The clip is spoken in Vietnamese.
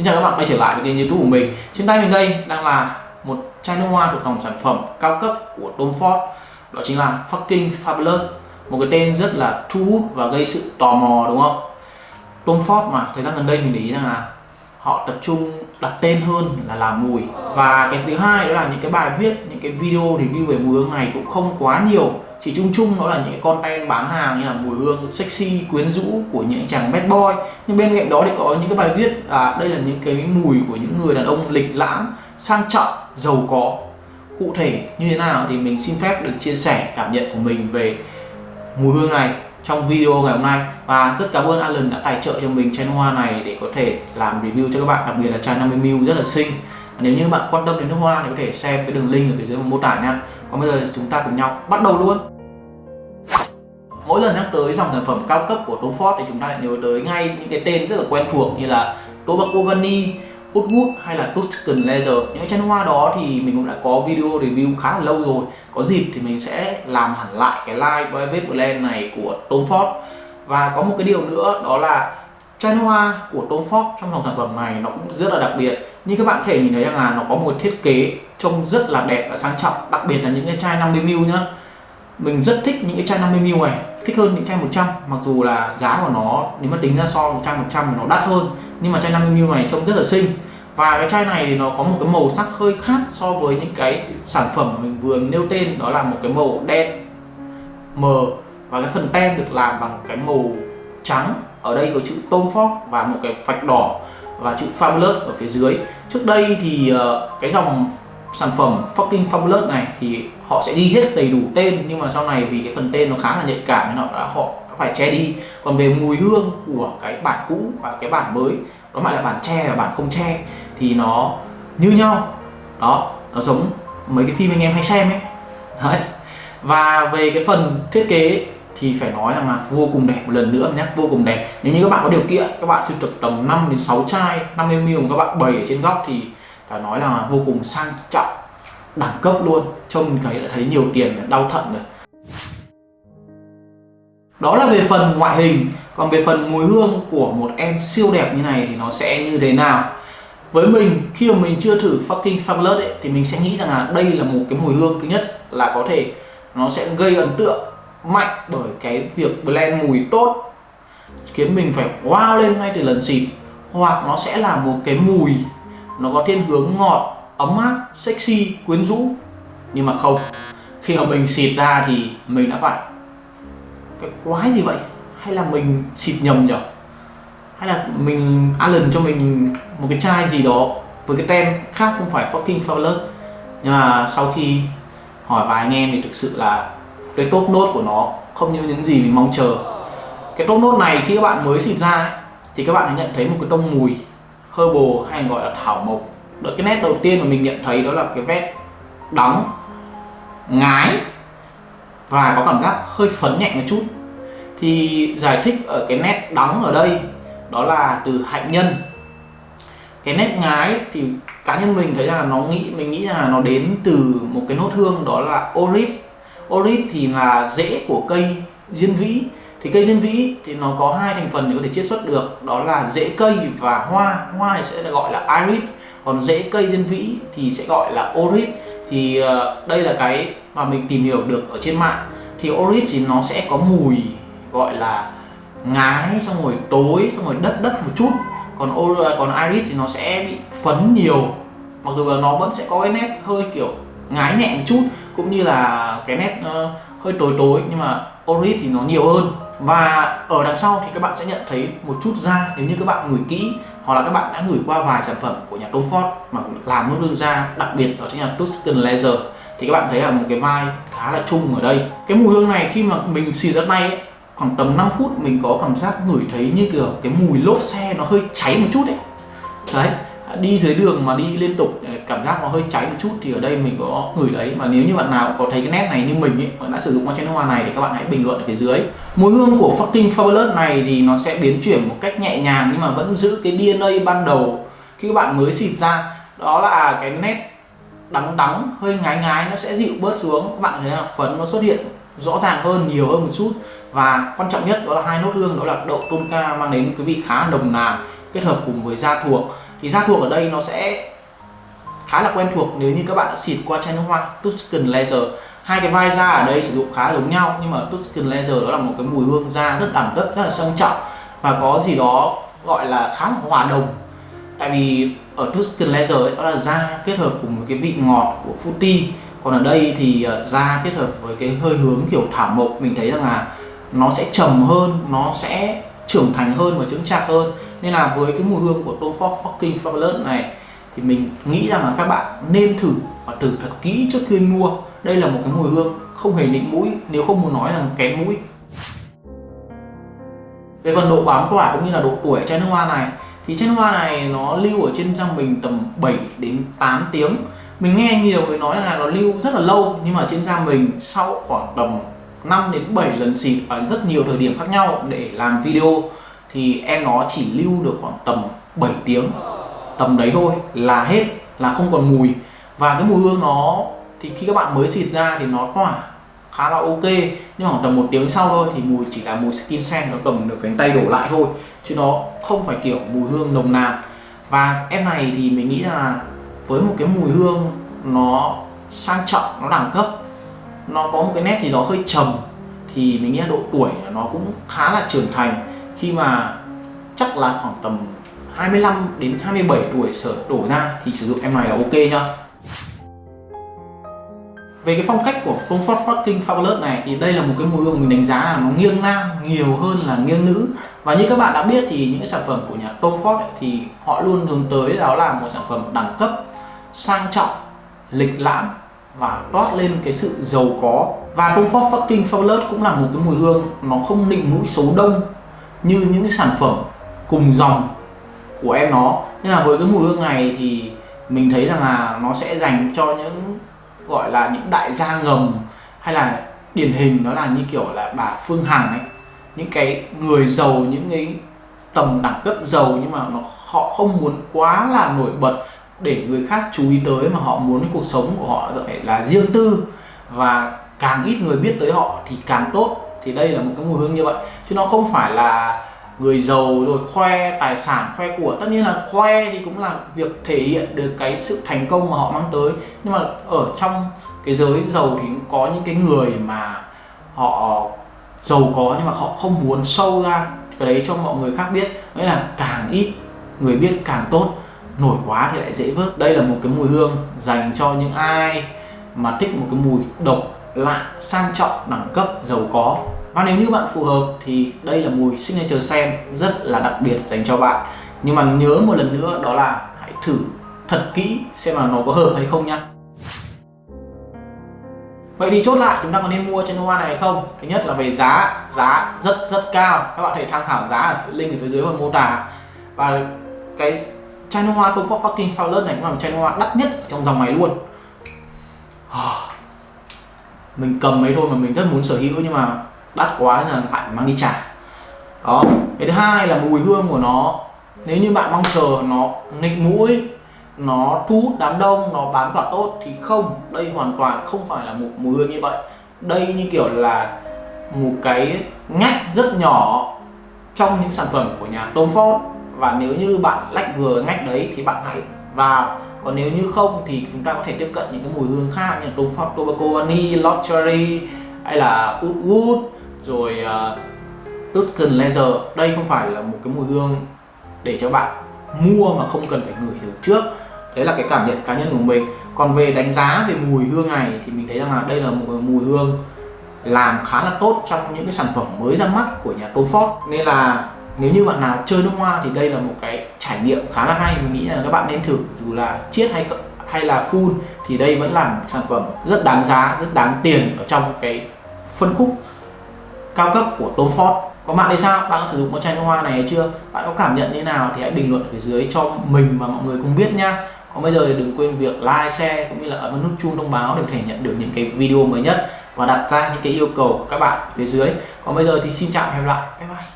Xin chào các bạn, quay trở lại với kênh youtube của mình. Trên tay mình đây đang là một chai nước hoa thuộc dòng sản phẩm cao cấp của Tom Ford. Đó chính là Fucking Fabulous. Một cái tên rất là thu hút và gây sự tò mò, đúng không? Tom Ford mà, thời gian gần đây mình để ý rằng là họ tập trung đặt tên hơn là làm mùi. Và cái thứ hai đó là những cái bài viết, những cái video review về mùi hương này cũng không quá nhiều chỉ chung chung đó là những cái content bán hàng như là mùi hương sexy quyến rũ của những chàng bad boy. Nhưng bên cạnh đó thì có những cái bài viết à, đây là những cái mùi của những người đàn ông lịch lãm sang trọng giàu có. Cụ thể như thế nào thì mình xin phép được chia sẻ cảm nhận của mình về mùi hương này trong video ngày hôm nay. Và rất cảm ơn Alan đã tài trợ cho mình chai hoa này để có thể làm review cho các bạn đặc biệt là chai 50ml rất là xinh. Nếu như bạn quan tâm đến nước hoa thì có thể xem cái đường link ở phía dưới mô tả nha. Còn bây giờ chúng ta cùng nhau bắt đầu luôn mỗi lần nhắc tới dòng sản phẩm cao cấp của Tom Ford thì chúng ta lại nhớ tới ngay những cái tên rất là quen thuộc như là Tobacco Vanille, Woodwood hay là Tuscan Leather. Những chai hoa đó thì mình cũng đã có video review khá là lâu rồi. Có dịp thì mình sẽ làm hẳn lại cái live private blend này của Tom Ford. Và có một cái điều nữa đó là chai hoa của Tom Ford trong dòng sản phẩm này nó cũng rất là đặc biệt. Như các bạn có thể nhìn thấy rằng là nó có một thiết kế trông rất là đẹp và sang trọng. Đặc biệt là những cái chai 50ml nhá. Mình rất thích những cái chai 50ml này thích hơn những chai 100 mặc dù là giá của nó, nếu mà tính ra so với chai 100 thì nó đắt hơn, nhưng mà chai 50ml này trông rất là xinh. Và cái chai này thì nó có một cái màu sắc hơi khác so với những cái sản phẩm mình vừa nêu tên, đó là một cái màu đen mờ và cái phần tem được làm bằng cái màu trắng, ở đây có chữ Tom Ford và một cái vạch đỏ và chữ Fabulous ở phía dưới. Trước đây thì ờ, cái dòng sản phẩm fucking Fabulous này thì họ sẽ đi hết đầy đủ tên, nhưng mà sau này vì cái phần tên nó khá là nhạy cảm nên họ đã, họ phải che đi. Còn về mùi hương của cái bản cũ và cái bản mới, nó lại là bản che và bản không che, thì nó như nhau. Đó, nó giống mấy cái phim anh em hay xem ấy. Đấy. Và về cái phần thiết kế thì phải nói rằng là vô cùng đẹp, một lần nữa nhé vô cùng đẹp. Nếu như các bạn có điều kiện, các bạn sưu tập tầm 5 đến 6 chai 50 ml các bạn bày ở trên góc thì phải nói là vô cùng sang trọng đẳng cấp luôn. Trông mình thấy đã thấy nhiều tiền đau thận rồi. Đó là về phần ngoại hình. Còn về phần mùi hương của một em siêu đẹp như này thì nó sẽ như thế nào? Với mình khi mà mình chưa thử fucking fabulous ấy, thì mình sẽ nghĩ rằng là đây là một cái mùi hương thứ nhất là có thể nó sẽ gây ấn tượng mạnh bởi cái việc blend mùi tốt khiến mình phải wow lên ngay từ lần xịt. Hoặc nó sẽ là một cái mùi nó có thiên hướng ngọt ấm áp sexy quyến rũ. Nhưng mà không khi mà mình xịt ra thì mình đã phải cái quái gì vậy? Hay là mình xịt nhầm nhở? Hay là mình Alan cho mình một cái chai gì đó với cái tem khác không phải fucking fabulous nhưng mà sau khi hỏi vài anh em thì thực sự là cái top nốt của nó không như những gì mình mong chờ. Cái top nốt này khi các bạn mới xịt ra ấy, thì các bạn nhận thấy một cái tông mùi herbal hay gọi là thảo mộc. Đó, cái nét đầu tiên mà mình nhận thấy đó là cái vết đóng ngái và có cảm giác hơi phấn nhẹ một chút. Thì giải thích ở cái nét đóng ở đây đó là từ hạnh nhân. Cái nét ngái thì cá nhân mình thấy là nó nghĩ mình nghĩ là nó đến từ một cái nốt hương đó là oris oris thì là rễ của cây diên vĩ thì cây diên vĩ thì nó có hai thành phần để có thể chiết xuất được. Đó là rễ cây và hoa. Hoa thì sẽ gọi là iris. Còn rễ cây diên vĩ thì sẽ gọi là oris. Thì ờ, đây là cái mà mình tìm hiểu được ở trên mạng. Thì oris thì nó sẽ có mùi gọi là ngái xong rồi tối xong rồi đất đất một chút. Còn ờ, còn iris thì nó sẽ bị phấn nhiều. Mặc dù là nó vẫn sẽ có cái nét hơi kiểu ngái nhẹ một chút cũng như là cái nét uh, hơi tối tối. Nhưng mà oris thì nó nhiều hơn và ở đằng sau thì các bạn sẽ nhận thấy một chút da nếu như các bạn ngửi kỹ hoặc là các bạn đã ngửi qua vài sản phẩm của nhà Tom Ford mà làm nốt da đặc biệt đó chính là Tuscan Leather thì các bạn thấy là một cái vai khá là chung ở đây. Cái mùi hương này khi mà mình xịt ra tay ấy, khoảng tầm 5 phút mình có cảm giác ngửi thấy như kiểu cái mùi lốp xe nó hơi cháy một chút đấy đấy đi dưới đường mà đi liên tục, cảm giác nó hơi cháy một chút thì ở đây mình có gửi đấy. Mà nếu như bạn nào có thấy cái nét này như mình ấy, bạn đã sử dụng qua chai nước hoa này thì các bạn hãy bình luận ở phía dưới. Mùi hương của fucking fabulous này thì nó sẽ biến chuyển một cách nhẹ nhàng nhưng mà vẫn giữ cái DNA ban đầu khi các bạn mới xịt ra. Đó là cái nét đắng đắng, hơi ngái ngái, nó sẽ dịu bớt xuống. Các bạn thấy là phấn nó xuất hiện rõ ràng hơn, nhiều hơn một chút. Và quan trọng nhất đó là hai nốt hương, đó là đậu tôn ca mang đến cái vị khá nồng nàn kết hợp cùng với da thuộc thì da thuộc ở đây nó sẽ khá là quen thuộc nếu như các bạn đã xịt qua chai nước hoa Tuscan Laser. Hai cái vai da ở đây sử dụng khá giống nhau nhưng mà Tuscan Laser đó là một cái mùi hương da rất đẳng cấp rất là sang trọng và có gì đó gọi là khá là hòa đồng. Tại vì ở Tuscan Laser ấy, đó là da kết hợp cùng một cái vị ngọt của fruity. Còn ở đây thì ờ, da kết hợp với cái hơi hướng kiểu thảo mộc mình thấy rằng là nó sẽ trầm hơn nó sẽ trưởng thành hơn và chững chạc hơn. Nên là với cái mùi hương của Tom Ford Fucking Fabulous này, thì mình nghĩ rằng là các bạn nên thử và thử thật kỹ trước khi mua. Đây là một cái mùi hương không hề nịnh mũi, nếu không muốn nói rằng kém mũi. Về phần độ bám tỏa cũng như là độ tuổi chai nước hoa này, thì chai nước hoa này nó lưu ở trên trang mình tầm 7 đến 8 tiếng. Mình nghe nhiều người nói là nó lưu rất là lâu, nhưng mà trên da mình sau khoảng tầm 5 đến 7 lần xịt ở rất nhiều thời điểm khác nhau để làm video, thì em nó chỉ lưu được khoảng tầm 7 tiếng. Tầm đấy thôi, là hết, là không còn mùi. Và cái mùi hương nó, thì khi các bạn mới xịt ra thì nó tỏa khá là ok. Nhưng mà khoảng tầm một tiếng sau thôi thì mùi chỉ là mùi skin scent, nó cầm được cánh tay đổ lại thôi. Chứ nó không phải kiểu mùi hương nồng nàn. Và em này thì mình nghĩ là với một cái mùi hương nó sang trọng, nó đẳng cấp nó có một cái nét gì đó hơi trầm thì mình nghĩ là độ tuổi nó cũng khá là trưởng thành. Khi mà chắc là khoảng tầm 25 đến 27 tuổi sở đổ ra thì sử dụng em này là ok nhá. Về cái phong cách của Comfort Fucking Fabulous này thì đây là một cái mùi hương mình đánh giá là nó nghiêng nam nhiều hơn là nghiêng nữ. Và như các bạn đã biết thì những cái sản phẩm của nhà Tom Ford ấy, thì họ luôn hướng tới đó là một sản phẩm đẳng cấp sang trọng lịch lãm và toát lên cái sự giàu có. Và Tom Ford Fucking Fabulous cũng là một cái mùi hương nó không nịnh mũi xấu đông như những cái sản phẩm cùng dòng của em nó. Nên là với cái mùi hương này thì mình thấy rằng là nó sẽ dành cho những, gọi là, những đại gia ngầm hay là điển hình đó là như kiểu là bà Phương Hằng ấy. Những cái người giàu, những cái tầm đẳng cấp giàu nhưng mà nó, họ không muốn quá là nổi bật để người khác chú ý tới mà họ muốn cái cuộc sống của họ phải là riêng tư. Và càng ít người biết tới họ thì càng tốt. Thì đây là một cái mùi hương như vậy. Chứ nó không phải là người giàu rồi khoe tài sản, khoe của. Tất nhiên là khoe thì cũng là việc thể hiện được cái sự thành công mà họ mang tới. Nhưng mà ở trong cái giới giàu thì cũng có những cái người mà họ giàu có nhưng mà họ không muốn sâu ra cái đấy cho mọi người khác biết. Nghĩa là càng ít người biết càng tốt nổi quá thì lại dễ vớt đây là một cái mùi hương dành cho những ai mà thích một cái mùi độc lạ sang trọng đẳng cấp giàu có và nếu như bạn phù hợp thì đây là mùi signature scent rất là đặc biệt dành cho bạn nhưng mà nhớ một lần nữa đó là hãy thử thật kỹ xem là nó có hợp hay không nhá Vậy thì chốt lại chúng ta có nên mua trên hoa này hay không? Thứ nhất là về giá, giá rất rất cao. Các bạn thể tham khảo giá ở link ở phía dưới phần mô tả. Và cái chai hoa Tom Ford Fucking Fowler này, cũng là một chai hoa đắt nhất trong dòng này luôn. Mình cầm mấy thôi mà mình rất muốn sở hữu, nhưng mà đắt quá nên là lại mang đi trả. Đó. Cái thứ hai là mùi hương của nó. Nếu như bạn mong chờ nó nịnh mũi, nó thu hút đám đông, nó bán quả tốt thì không. Đây hoàn toàn không phải là một mùi hương như vậy. Đây như kiểu là một cái ngách rất nhỏ trong những sản phẩm của nhà Tom Ford và nếu như bạn lách vừa ngách đấy thì bạn hãy vào. Còn nếu như không thì chúng ta có thể tiếp cận những cái mùi hương khác như là Ford Tobacco Vanille, Lost Cherry hay là Oud Wood rồi ờ, uh, Tutkin Laser đây không phải là một cái mùi hương để cho bạn mua mà không cần phải ngửi thử trước. Đấy là cái cảm nhận cá nhân của mình. Còn về đánh giá về mùi hương này thì mình thấy rằng là đây là một mùi hương làm khá là tốt trong những cái sản phẩm mới ra mắt của nhà Tom Ford nên là nếu như bạn nào chơi nước hoa thì đây là một cái trải nghiệm khá là hay. Mình nghĩ là các bạn nên thử, dù là chiết hay hay là full thì đây vẫn là một sản phẩm rất đáng giá, rất đáng tiền ở trong cái phân khúc cao cấp của Tom Ford. Có bạn thì sao? Bạn đã sử dụng con chai nước hoa này hay chưa? Bạn có cảm nhận như nào thì hãy bình luận ở phía dưới cho mình và mọi người cùng biết nha còn bây giờ thì đừng quên việc like, share cũng như là ấn nút chuông thông báo để có thể nhận được những cái video mới nhất và đặt ra những cái yêu cầu của các bạn phía dưới. Còn bây giờ thì xin chào và hẹn gặp lại. Bye bye.